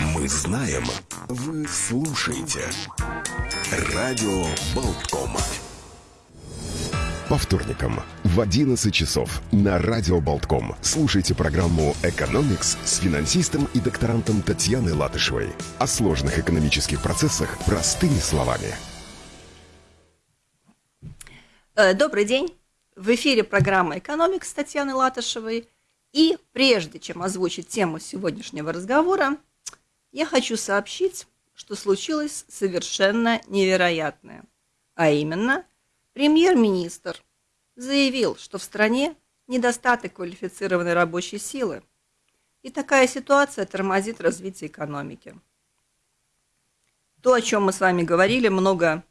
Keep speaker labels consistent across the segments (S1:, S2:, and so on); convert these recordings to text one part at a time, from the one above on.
S1: Мы знаем, вы слушаете. Радио Болтком. По вторникам в 11 часов на Радио Болтком слушайте программу «Экономикс» с финансистом и докторантом Татьяной Латышевой. О сложных экономических процессах простыми словами.
S2: Э, добрый день. В эфире программа «Экономикс» с Татьяной Латышевой. И прежде чем озвучить тему сегодняшнего разговора, я хочу сообщить, что случилось совершенно невероятное. А именно, премьер-министр заявил, что в стране недостаток квалифицированной рабочей силы. И такая ситуация тормозит развитие экономики. То, о чем мы с вами говорили, много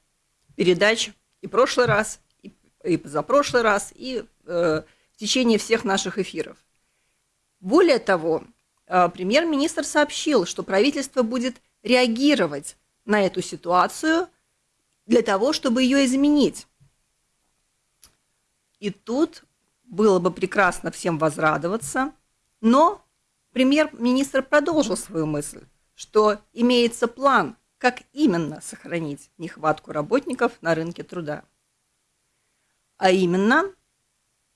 S2: передач и прошлый раз, и, и позапрошлый раз, и э, в течение всех наших эфиров. Более того, премьер-министр сообщил, что правительство будет реагировать на эту ситуацию для того, чтобы ее изменить. И тут было бы прекрасно всем возрадоваться, но премьер-министр продолжил свою мысль, что имеется план, как именно сохранить нехватку работников на рынке труда. А именно,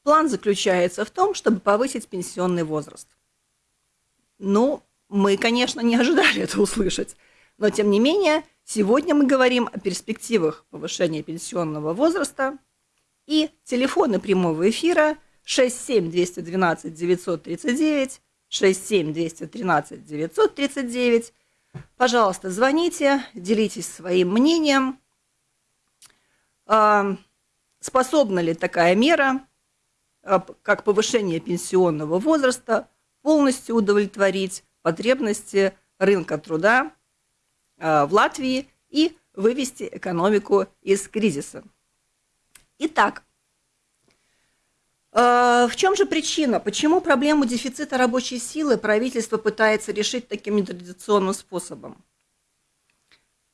S2: план заключается в том, чтобы повысить пенсионный возраст. Ну, мы, конечно, не ожидали это услышать, но тем не менее, сегодня мы говорим о перспективах повышения пенсионного возраста и телефоны прямого эфира 67212 939, 67213 939. Пожалуйста, звоните, делитесь своим мнением. А, способна ли такая мера, а, как повышение пенсионного возраста, полностью удовлетворить потребности рынка труда а, в Латвии и вывести экономику из кризиса. Итак, а, в чем же причина? Почему проблему дефицита рабочей силы правительство пытается решить таким нетрадиционным способом?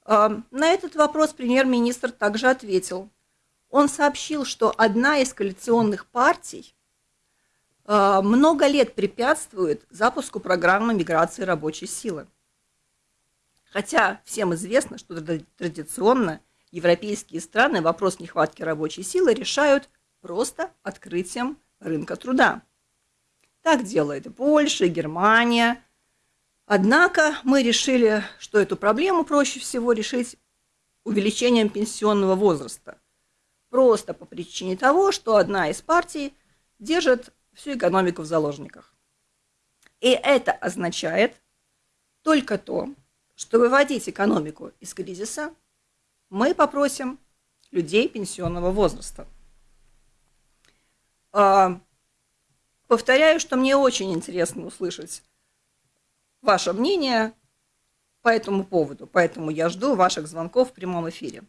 S2: А, на этот вопрос премьер-министр также ответил. Он сообщил, что одна из коалиционных партий Э, много лет препятствует запуску программы миграции рабочей силы. Хотя всем известно, что традиционно европейские страны вопрос нехватки рабочей силы решают просто открытием рынка труда. Так делает Польша, Германия. Однако мы решили, что эту проблему проще всего решить увеличением пенсионного возраста. Просто по причине того, что одна из партий держит всю экономику в заложниках. И это означает только то, что выводить экономику из кризиса мы попросим людей пенсионного возраста. А, повторяю, что мне очень интересно услышать ваше мнение по этому поводу, поэтому я жду ваших звонков в прямом эфире.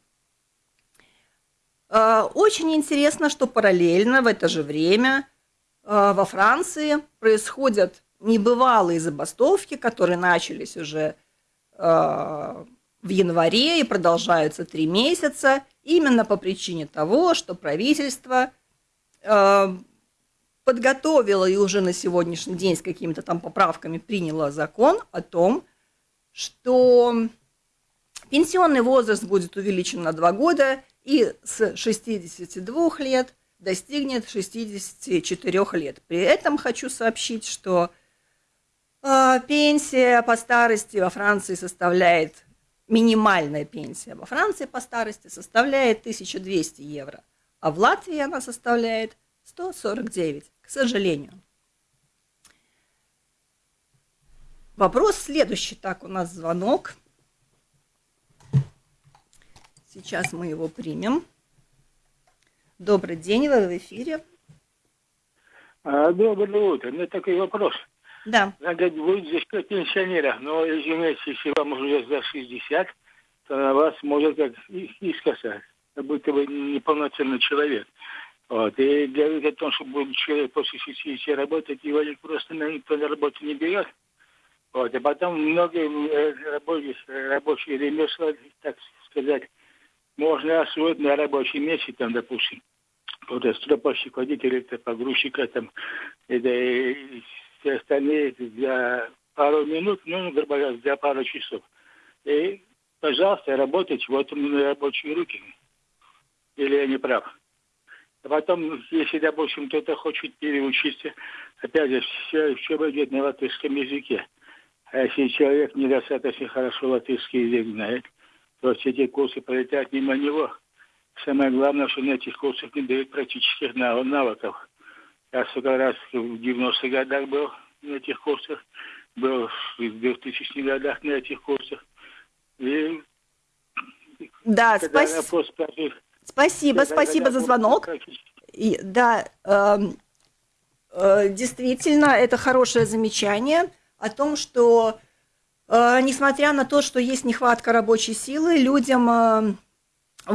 S2: А, очень интересно, что параллельно в это же время во Франции происходят небывалые забастовки, которые начались уже э, в январе и продолжаются три месяца, именно по причине того, что правительство э, подготовило и уже на сегодняшний день с какими-то там поправками приняло закон о том, что пенсионный возраст будет увеличен на два года и с 62 лет достигнет 64 лет. При этом хочу сообщить, что э, пенсия по старости во Франции составляет, минимальная пенсия во Франции по старости составляет 1200 евро, а в Латвии она составляет 149, к сожалению. Вопрос следующий. Так, у нас звонок. Сейчас мы его примем. Добрый день, вы в эфире.
S3: А, доброе утро. У меня такой вопрос.
S2: Да.
S3: Надо будет за счет пенсионеров, но, извините, если вам уже за 60, то на вас может как искоса, как будто вы неполноценный человек. Вот. И говорит о том, что будет человек после 60 работать, его просто никто на работу не берет. Вот. И потом многие э, рабочие, рабочие ремесла, так сказать, можно освоить на рабочем месте, там, допустим, вот стропольщик, водитель, это погрузчика, там, это, и все остальные для пару минут, ну, грубо говоря, для пару часов. И, пожалуйста, работайте, вот у меня рабочие руки. Или я не прав? А потом, если, допустим, кто-то хочет переучиться, опять же, все, все будет на латышском языке. А если человек недостаточно хорошо латышский язык знает, то все эти курсы пролетят мимо него. Самое главное, что на этих курсах не дают практических навыков. Я сколько раз в 90-х годах был на этих курсах, был в 2000-х годах на этих курсах.
S2: И да, спасибо. Спасибо, спасибо за звонок. И, да, э, э, действительно, это хорошее замечание о том, что э, несмотря на то, что есть нехватка рабочей силы, людям э, в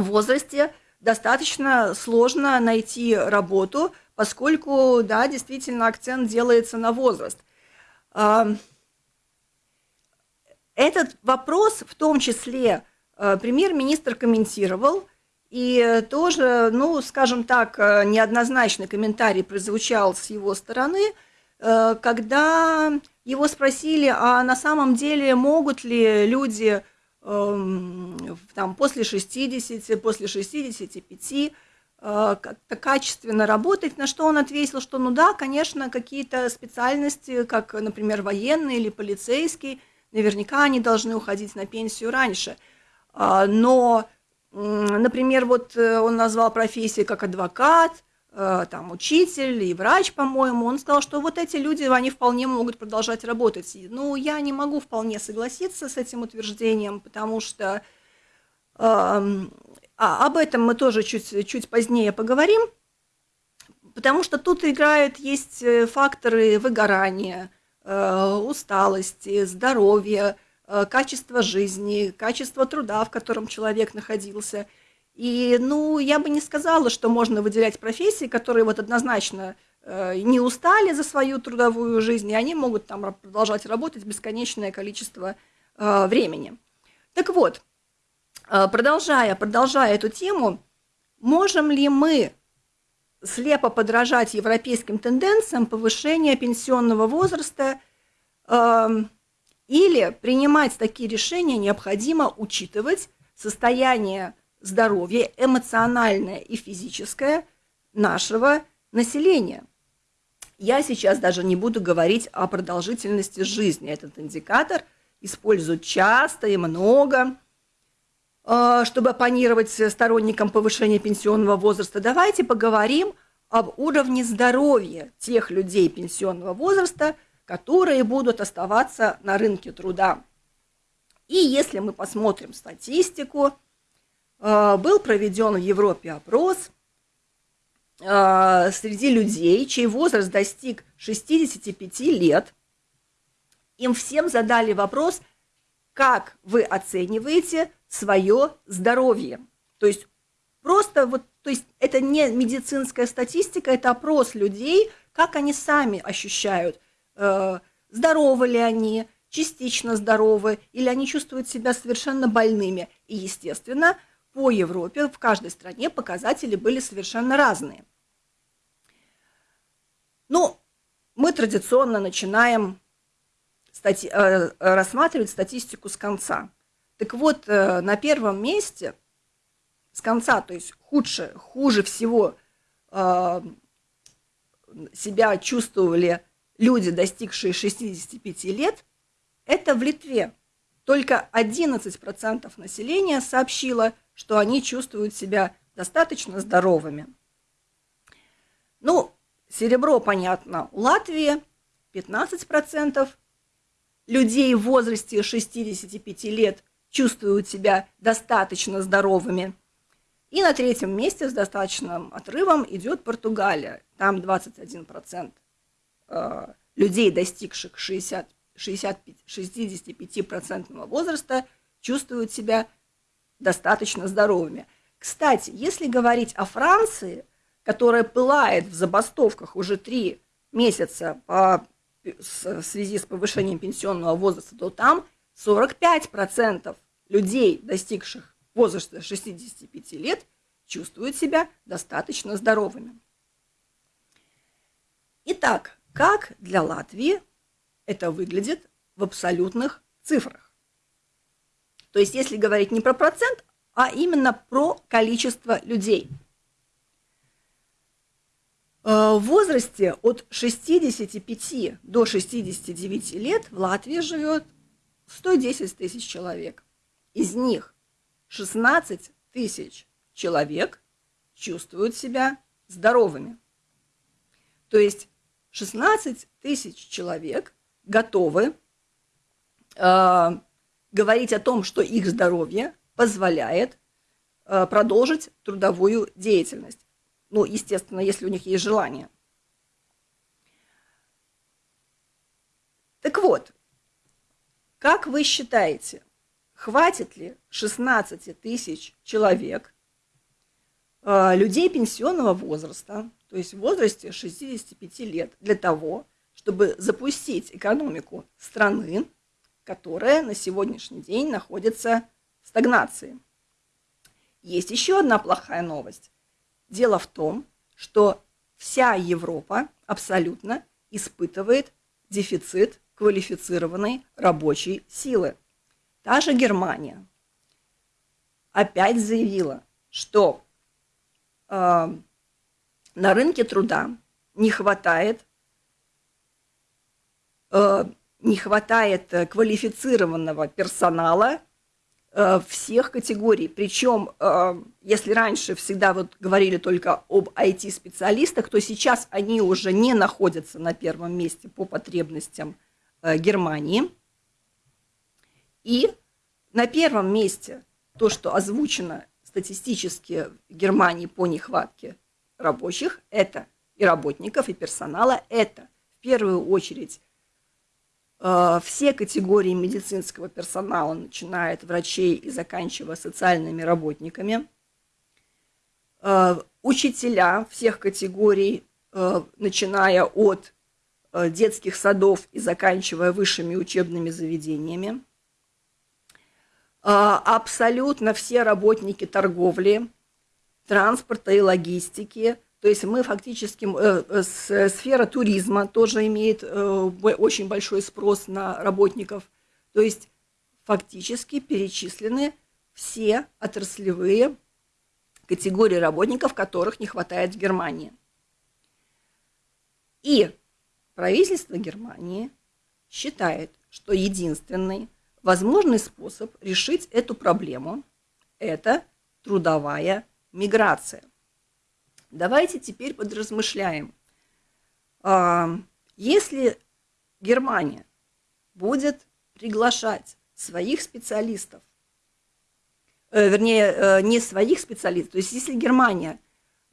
S2: возрасте достаточно сложно найти работу, поскольку, да, действительно, акцент делается на возраст. Этот вопрос в том числе э, премьер-министр комментировал, и тоже, ну, скажем так, э, неоднозначный комментарий прозвучал с его стороны, э, когда его спросили, а на самом деле могут ли люди там, после 60, после 65 как-то качественно работать, на что он ответил, что ну да, конечно, какие-то специальности, как, например, военный или полицейский, наверняка они должны уходить на пенсию раньше. А, но Например, вот э, он назвал профессии как адвокат, э, там, учитель и врач, по-моему, он сказал, что вот эти люди, они вполне могут продолжать работать. Ну, я не могу вполне согласиться с этим утверждением, потому что э, а, об этом мы тоже чуть, чуть позднее поговорим, потому что тут играют, есть э, факторы выгорания, э, усталости, здоровья, Э, качество жизни, качество труда, в котором человек находился. И, ну, я бы не сказала, что можно выделять профессии, которые вот однозначно э, не устали за свою трудовую жизнь, и они могут там продолжать работать бесконечное количество э, времени. Так вот, продолжая, продолжая эту тему, можем ли мы слепо подражать европейским тенденциям повышения пенсионного возраста, или принимать такие решения необходимо учитывать состояние здоровья, эмоциональное и физическое нашего населения. Я сейчас даже не буду говорить о продолжительности жизни. Этот индикатор используют часто и много, э, чтобы оппонировать сторонникам повышения пенсионного возраста. Давайте поговорим об уровне здоровья тех людей пенсионного возраста, которые будут оставаться на рынке труда. И если мы посмотрим статистику, был проведен в Европе опрос э, среди людей, чей возраст достиг 65 лет. Им всем задали вопрос, как вы оцениваете свое здоровье. То есть просто вот, то есть это не медицинская статистика, это опрос людей, как они сами ощущают Э, здоровы ли они, частично здоровы, или они чувствуют себя совершенно больными. И, естественно, по Европе в каждой стране показатели были совершенно разные. Ну, мы традиционно начинаем стати э, рассматривать статистику с конца. Так вот, э, на первом месте с конца, то есть худше, хуже всего себя чувствовали люди, достигшие 65 лет, это в Литве. Только 11% населения сообщило, что они чувствуют себя достаточно здоровыми. Ну, серебро, понятно, у Латвии 15% людей в возрасте 65 лет чувствуют себя достаточно здоровыми. И на третьем месте с достаточным отрывом идет Португалия, там 21%. Э, людей, достигших 60, 65, 65% возраста, чувствуют себя достаточно здоровыми. Кстати, если говорить о Франции, которая пылает в забастовках уже три месяца по, в связи с повышением пенсионного возраста, то там 45% людей, достигших возраста 65 лет, чувствуют себя достаточно здоровыми. Итак, как для Латвии это выглядит в абсолютных цифрах. То есть, если говорить не про процент, а именно про количество людей. Э, в возрасте от 65 до 69 лет в Латвии живет 110 тысяч человек. Из них 16 тысяч человек чувствуют себя здоровыми. То есть 16 тысяч человек готовы э, говорить о том, что их здоровье позволяет э, продолжить трудовую деятельность. Ну, естественно, если у них есть желание. Так вот, как вы считаете, хватит ли 16 тысяч человек, э, людей пенсионного возраста, то есть в возрасте 65 лет, для того, чтобы запустить экономику страны, которая на сегодняшний день находится в стагнации. Есть еще одна плохая новость. Дело в том, что вся Европа абсолютно испытывает дефицит квалифицированной рабочей силы. Та же Германия опять заявила, что э, на рынке труда не хватает, э, не хватает э, квалифицированного персонала э, всех категорий. Причем, если раньше всегда вот говорили только об IT-специалистах, то сейчас они уже не находятся на первом месте по потребностям Германии. И на первом месте то, что озвучено статистически в Германии по нехватке рабочих, это и работников, и персонала, это в первую очередь э, все категории медицинского персонала, начиная от врачей и заканчивая социальными работниками, э, учителя всех категорий, э, начиная от детских садов и заканчивая высшими учебными заведениями, абсолютно все работники торговли, транспорта и логистики. То есть мы фактически, э, э, сфера туризма тоже имеет э, очень большой спрос на работников. То есть фактически перечислены все отраслевые категории работников, которых не хватает в Германии. И правительство Германии считает, что единственный возможный способ решить эту проблему – это трудовая миграция. Давайте теперь подразмышляем. А, если Германия будет приглашать своих специалистов, э, вернее, э, не своих специалистов, то есть если Германия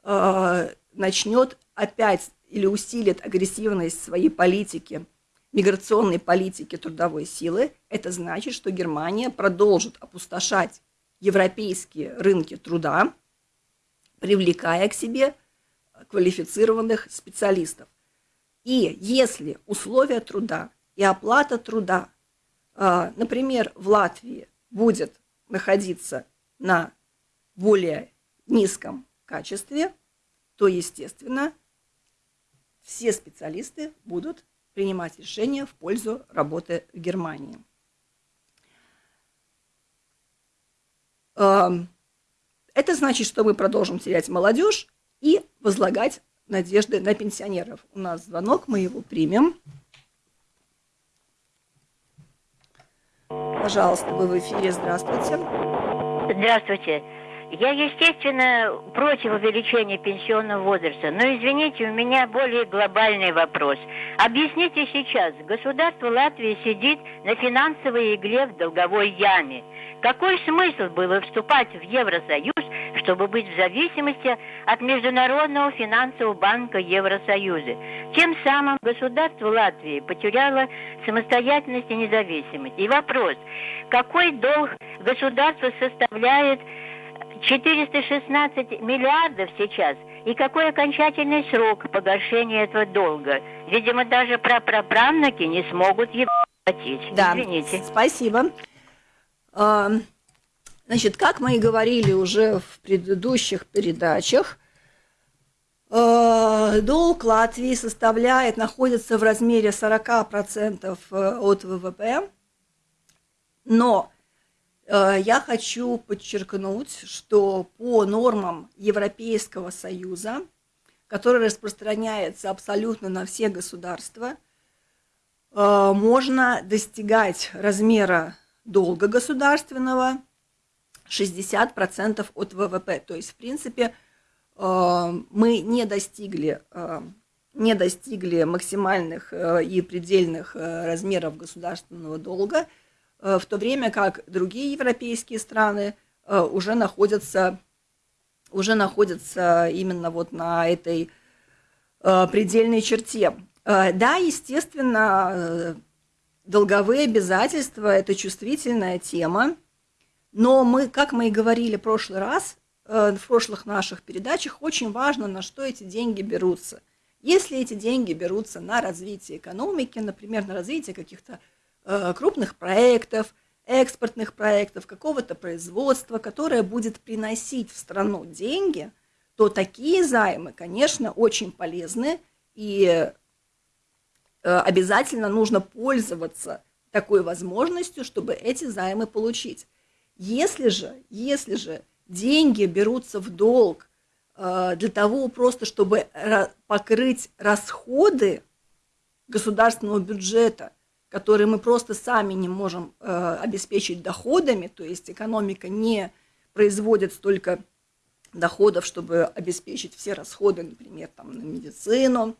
S2: э, начнет опять или усилит агрессивность своей политики, миграционной политики трудовой силы, это значит, что Германия продолжит опустошать европейские рынки труда, привлекая к себе квалифицированных специалистов. И если условия труда и оплата труда, а, например, в Латвии будет находиться на более низком качестве, то, естественно, все специалисты будут принимать решения в пользу работы в Германии. Это значит, что мы продолжим терять молодежь и возлагать надежды на пенсионеров. У нас звонок, мы его примем. Пожалуйста, вы в эфире. Здравствуйте.
S4: Здравствуйте. Я, естественно, против увеличения пенсионного возраста, но, извините, у меня более глобальный вопрос. Объясните сейчас, государство Латвии сидит на финансовой игле в долговой яме. Какой смысл было вступать в Евросоюз, чтобы быть в зависимости от Международного финансового банка Евросоюза? Тем самым государство Латвии потеряло самостоятельность и независимость. И вопрос, какой долг государства составляет 416 миллиардов сейчас, и какой окончательный срок погашения этого долга? Видимо, даже прапраправнуки не смогут его платить.
S2: Да, Извините. спасибо. А, значит, как мы и говорили уже в предыдущих передачах, Долг Латвии составляет, находится в размере 40% от ВВП, но я хочу подчеркнуть, что по нормам Европейского Союза, который распространяется абсолютно на все государства, можно достигать размера долга государственного 60% от ВВП. То есть, в принципе, э, мы не достигли, э, не достигли максимальных э, и предельных размеров государственного долга, в то время как другие европейские страны уже находятся, уже находятся именно вот на этой предельной черте. Да, естественно, долговые обязательства – это чувствительная тема, но мы, как мы и говорили в прошлый раз, э, в прошлых наших передачах, очень важно, на что эти деньги берутся. Если эти деньги берутся на развитие экономики, например, на развитие каких-то э, крупных проектов, экспортных проектов, какого-то производства, которое будет приносить в страну деньги, то такие займы, конечно, очень полезны и Э, обязательно нужно пользоваться такой возможностью, чтобы эти займы получить. Если же, если же деньги берутся в долг э, для того просто, чтобы покрыть расходы государственного бюджета, которые мы просто сами не можем э, обеспечить доходами, то есть экономика не производит столько доходов, чтобы обеспечить все расходы, например, там, на медицину,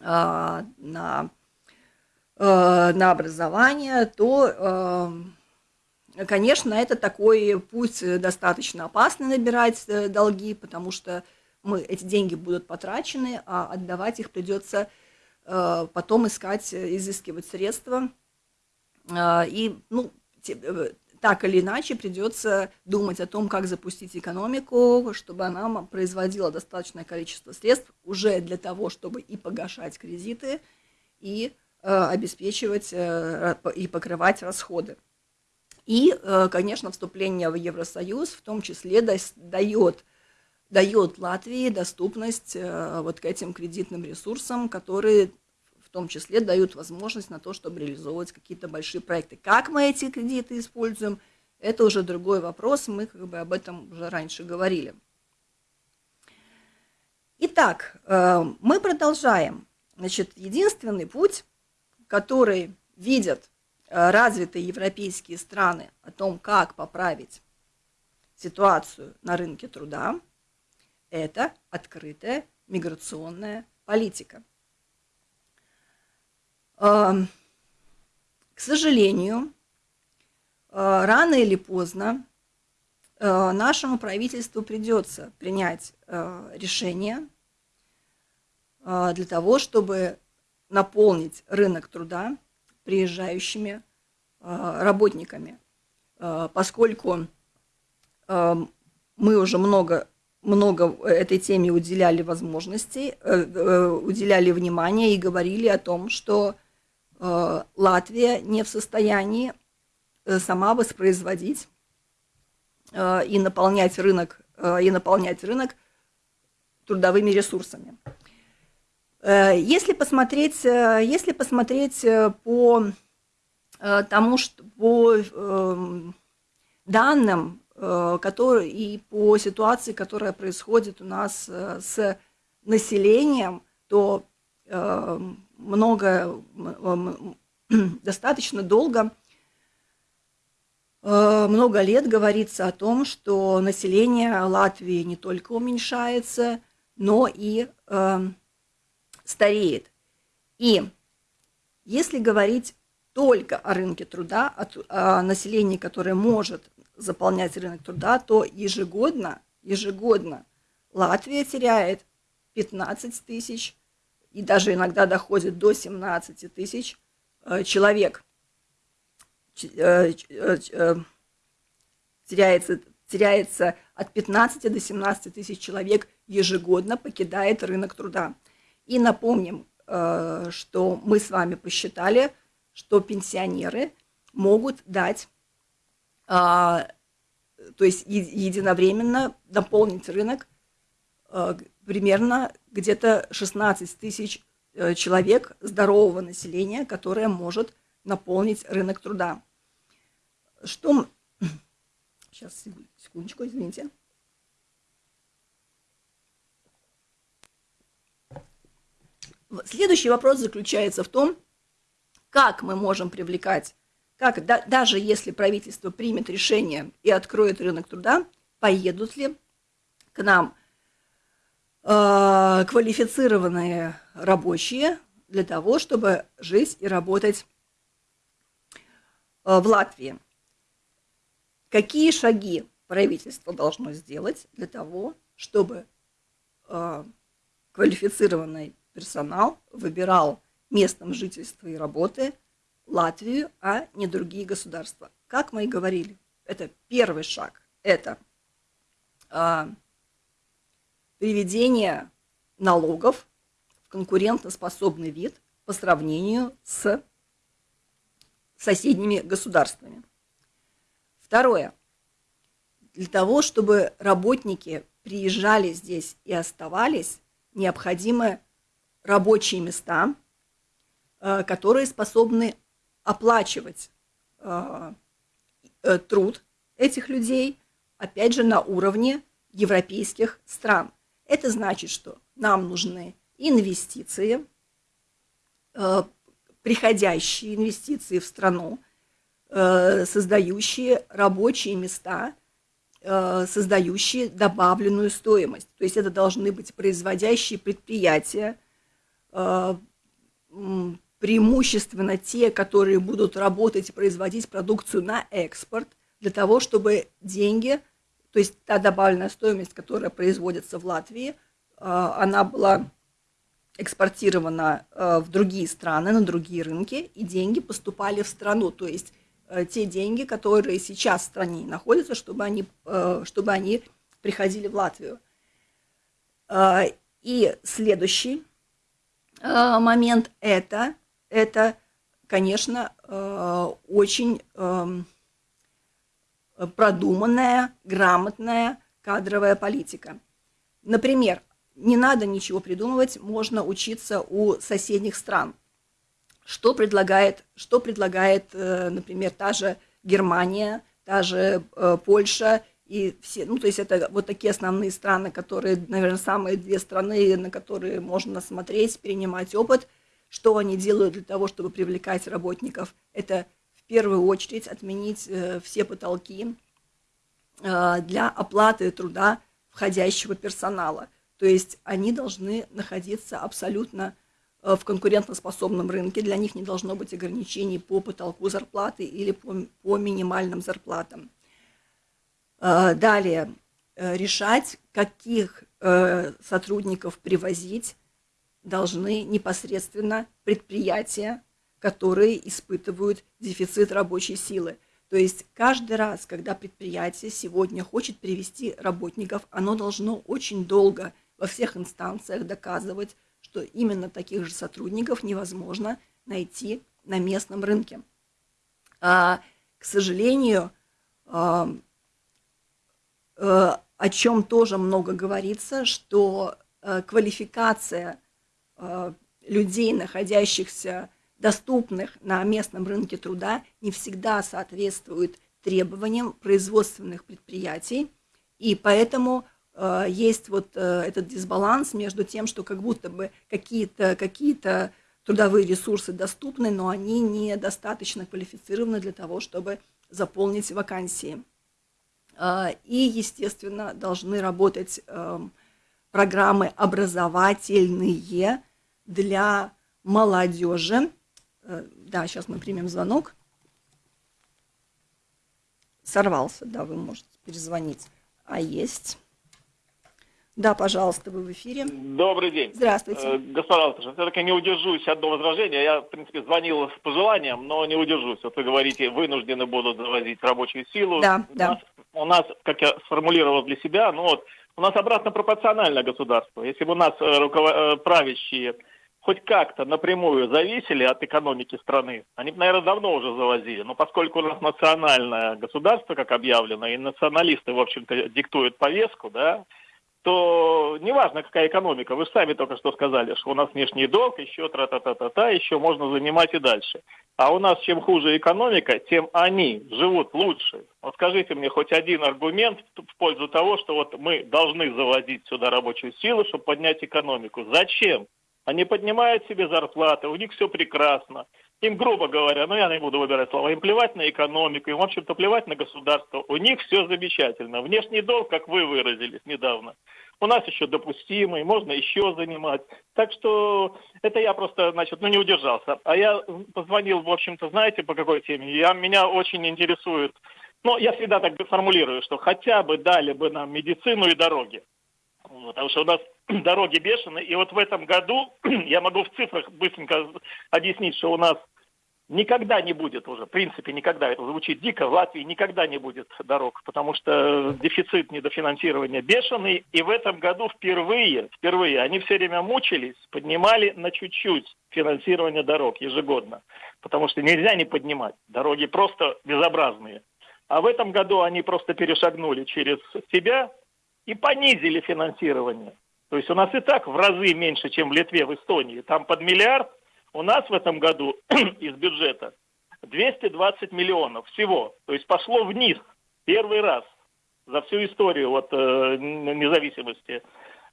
S2: а, на, э, на образование, то, э, конечно, это такой путь достаточно опасный набирать э, долги, потому что мы, эти деньги будут потрачены, а отдавать их придется потом искать, изыскивать средства. И, ну, так или иначе придется думать о том, как запустить экономику, чтобы она производила достаточное количество средств уже для того, чтобы и погашать кредиты, и э, обеспечивать э, и покрывать расходы. И, э, конечно, вступление в Евросоюз в том числе дает, дает Латвии доступность э, вот к этим кредитным ресурсам, которые в том числе дают возможность на то, чтобы реализовывать какие-то большие проекты. Как мы эти кредиты используем, это уже другой вопрос, мы как бы об этом уже раньше говорили. Итак, э, мы продолжаем. Значит, единственный путь, который видят э, развитые европейские страны о том, как поправить ситуацию на рынке труда, это открытая миграционная политика. К сожалению, а, рано или поздно а, нашему правительству придется принять а, решение для того, чтобы наполнить рынок труда приезжающими работниками, поскольку мы уже много много этой теме уделяли возможностей, э, э, уделяли внимание и говорили о том, что Э, Латвия не в состоянии э, сама воспроизводить э, и наполнять рынок, и наполнять рынок трудовыми ресурсами. Если посмотреть, если посмотреть по тому, что по эм, данным, которые, и по ситуации, которая происходит у нас с населением, то эм, много, достаточно долго, э, много лет говорится о том, что население Латвии не только уменьшается, но и э, стареет. И если говорить только о рынке труда, о населении, которое может заполнять рынок труда, то ежегодно, ежегодно Латвия теряет 15 тысяч и даже иногда доходит до 17 тысяч э, человек. Э, э, теряется, теряется от 15 до 17 тысяч человек ежегодно покидает рынок труда. И напомним, что мы с вами посчитали, что пенсионеры могут дать, то есть единовременно наполнить рынок примерно где-то 16 тысяч э, человек здорового населения, которое может наполнить рынок труда. Что... Сейчас, секундочку, извините. Следующий вопрос заключается в том, как мы можем привлекать, как да, даже если правительство примет решение и откроет рынок труда, поедут ли к нам э, квалифицированные рабочие для того, чтобы жить и работать э, в Латвии. Какие шаги правительство должно сделать для того, чтобы э, квалифицированный персонал выбирал местом жительства и работы Латвию, а не другие государства. Как мы и говорили, это первый шаг. Это а, приведение налогов в конкурентоспособный вид по сравнению с соседними государствами. Второе. Для того, чтобы работники приезжали здесь и оставались, необходимы рабочие места, э, которые способны оплачивать э, э, труд этих людей, опять же, на уровне европейских стран. Это значит, что нам нужны инвестиции, приходящие инвестиции в страну, создающие рабочие места, создающие добавленную стоимость. То есть это должны быть производящие предприятия, Э, преимущественно те, которые будут работать и производить продукцию на экспорт, для того, чтобы деньги, то есть та добавленная стоимость, которая производится в Латвии, э, она была экспортирована э, в другие страны, на другие рынки, и деньги поступали в страну. То есть те деньги, которые сейчас в стране находятся, чтобы они, чтобы они приходили в Латвию. И следующий Э, момент это, это, конечно, э, очень эм, продуманная, грамотная кадровая политика. Например, не надо ничего придумывать, можно учиться у соседних стран. Что предлагает, что предлагает э, например, та же Германия, та же Польша и все, ну, то есть это вот такие основные страны, которые, наверное, самые две страны, на которые можно смотреть, перенимать опыт. Что они делают для того, чтобы привлекать работников? Это в первую очередь отменить э, все потолки э, для оплаты труда входящего персонала. То есть они должны находиться абсолютно э, в конкурентоспособном рынке, для них не должно быть ограничений по потолку зарплаты или по, по минимальным зарплатам. Далее, решать, каких сотрудников привозить должны непосредственно предприятия, которые испытывают дефицит рабочей силы. То есть каждый раз, когда предприятие сегодня хочет привести работников, оно должно очень долго во всех инстанциях доказывать, что именно таких же сотрудников невозможно найти на местном рынке. А, к сожалению, Э, о чем тоже много говорится, что э, квалификация людей, находящихся доступных на местном рынке труда, не всегда соответствует требованиям производственных предприятий, и поэтому есть вот этот дисбаланс между тем, что как будто бы какие-то какие, -то, трудовые ресурсы доступны, но они недостаточно квалифицированы для того, чтобы заполнить вакансии. А, и, естественно, должны работать эм, программы образовательные для молодежи. Э, да, сейчас мы примем звонок. Сорвался, да, вы можете перезвонить. А есть. Да, пожалуйста, вы в эфире.
S5: Добрый день.
S2: Здравствуйте. Э,
S5: господа, все-таки не удержусь от одного возражения. Я, в принципе, звонил с пожеланием, но не удержусь. Вот вы говорите, вынуждены будут завозить рабочую силу.
S2: Да,
S5: у
S2: да.
S5: Нас, у нас, как я сформулировал для себя, ну вот, у нас обратно пропорциональное государство. Если бы у нас э, руковод... Правящие хоть как-то напрямую зависели от экономики страны, они наверное, давно уже завозили. Но поскольку у нас национальное государство, как объявлено, и националисты, в общем-то, диктуют повестку, да, то неважно, какая экономика, вы же сами только что сказали, что у нас внешний долг, еще тра-та-та-та-та, еще можно занимать и дальше. А у нас чем хуже экономика, тем они живут лучше. Вот скажите мне хоть один аргумент в пользу того, что вот мы должны заводить сюда рабочую силу, чтобы поднять экономику. Зачем? Они поднимают себе зарплаты, у них все прекрасно. Им, грубо говоря, ну я не буду выбирать слова, им плевать на экономику, им, в общем-то, плевать на государство. У них все замечательно. Внешний долг, как вы выразились недавно, у нас еще допустимый, можно еще занимать. Так что это я просто, значит, ну не удержался. А я позвонил, в общем-то, знаете, по какой теме? Я, меня очень интересует, ну, я всегда так формулирую, что хотя бы дали бы нам медицину и дороги. Потому что у нас дороги бешеные. И вот в этом году, я могу в цифрах быстренько объяснить, что у нас никогда не будет уже, в принципе, никогда, это звучит дико, в Латвии никогда не будет дорог, потому что дефицит недофинансирования бешеный, и в этом году впервые, впервые, они все время мучились, поднимали на чуть-чуть финансирование дорог ежегодно, потому что нельзя не поднимать, дороги просто безобразные. А в этом году они просто перешагнули через себя и понизили финансирование. То есть у нас и так в разы меньше, чем в Литве, в Эстонии. Там под миллиард, у нас в этом году из бюджета 220 миллионов всего. То есть пошло вниз первый раз за всю историю вот, э, независимости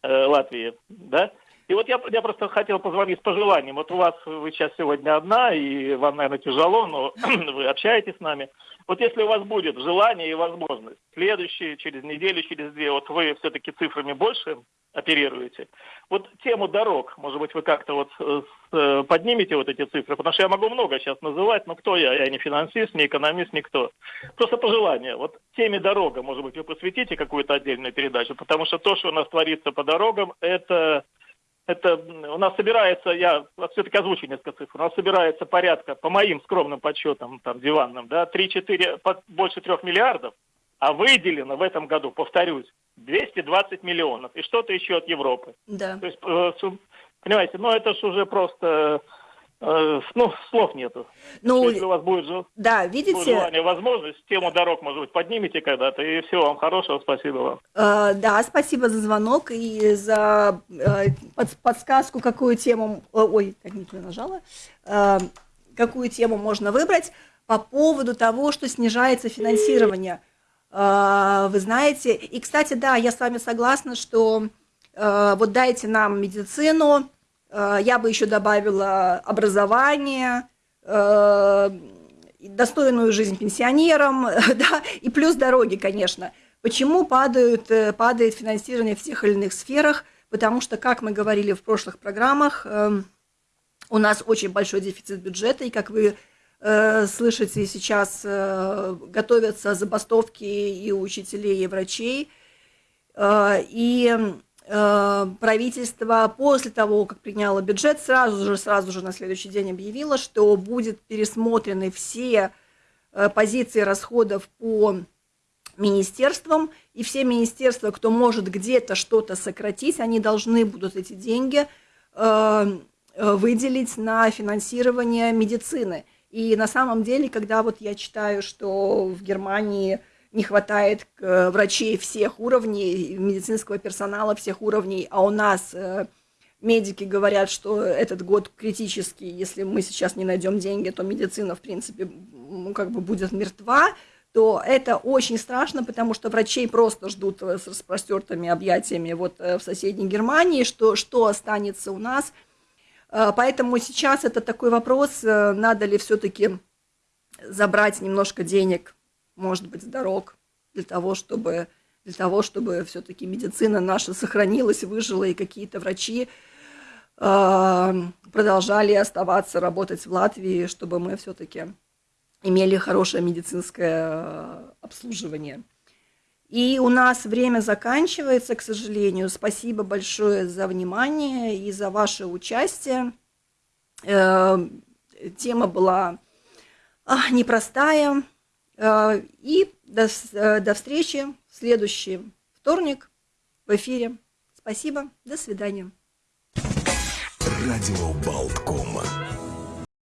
S5: э, Латвии. Да? И вот я, я просто хотел позвонить с пожеланием. Вот у вас, вы сейчас сегодня одна, и вам, наверное, тяжело, но вы общаетесь с нами. Вот если у вас будет желание и возможность, следующие, через неделю, через две, вот вы все-таки цифрами больше оперируете. Вот тему дорог, может быть, вы как-то вот э, э, поднимете вот эти цифры, потому что я могу много сейчас называть, но кто я? Я не финансист, не экономист, никто. Просто пожелание. Вот теме дорога, может быть, вы посвятите какую-то отдельную передачу, потому что то, что у нас творится по дорогам, это это у нас собирается, я все-таки озвучу несколько цифр, у нас собирается порядка, по моим скромным подсчетам, там, диванным, да, 3-4, больше 3 миллиардов, а выделено в этом году, повторюсь, 220 миллионов. И что-то еще от Европы.
S2: Да.
S5: То есть, э, понимаете, ну это же уже просто... Э, ну, слов нету. Ну, Если у вас будет,
S2: да, видите, будет
S5: желание, возможность, тему дорог, может быть, поднимите когда-то. И всего вам хорошего, спасибо вам.
S2: Э, да, спасибо за звонок и за э, под, подсказку, какую тему... Ой, так не нажала. Э, какую тему можно выбрать по поводу того, что снижается финансирование. А, вы знаете, и, кстати, да, я с вами согласна, что а, вот дайте нам медицину, я бы еще добавила образование, достойную жизнь пенсионерам, да, и плюс дороги, конечно. Почему падают, э, падает финансирование в тех или иных сферах? Потому что, как мы говорили в прошлых программах, эм, у нас очень большой дефицит бюджета, и, как вы Э, слышите, сейчас э, готовятся забастовки и учителей, и врачей. Э, и правительство после того, как приняло бюджет, сразу же, сразу же на следующий день объявило, что будет пересмотрены все позиции расходов по министерствам, и все министерства, кто может где-то что-то сократить, они должны будут эти деньги выделить на финансирование медицины – и на самом деле, когда вот я читаю, что в Германии не хватает э, врачей всех уровней, медицинского персонала всех уровней, а у нас э, медики говорят, что этот год критический, если мы сейчас не найдем деньги, то медицина, в принципе, как бы будет мертва, то это очень страшно, потому что врачей просто ждут э, с распростертыми объятиями вот в соседней Германии, что, что останется у нас – поэтому сейчас это такой вопрос, надо ли все-таки забрать немножко денег, может быть, с дорог, для того, чтобы, для того, чтобы все-таки медицина наша сохранилась, выжила, и какие-то врачи э, продолжали оставаться, работать в Латвии, чтобы мы все-таки имели хорошее медицинское обслуживание. И у нас время заканчивается, к сожалению. Спасибо большое за внимание и за ваше участие. Э, тема была а, непростая. Э, и до, э, до встречи в следующий вторник в эфире. Спасибо. До свидания. Радио Болткома.